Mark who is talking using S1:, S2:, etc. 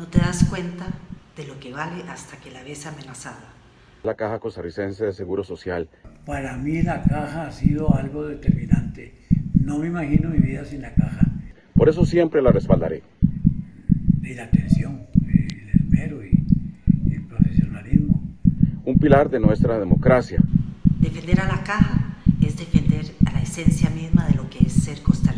S1: No te das cuenta de lo que vale hasta que la ves amenazada.
S2: La Caja Costarricense de Seguro Social.
S3: Para mí la caja ha sido algo determinante. No me imagino mi vida sin la caja.
S2: Por eso siempre la respaldaré.
S3: Y la atención, eh, el esmero y el profesionalismo.
S2: Un pilar de nuestra democracia.
S1: Defender a la caja es defender a la esencia misma de lo que es ser costarricense.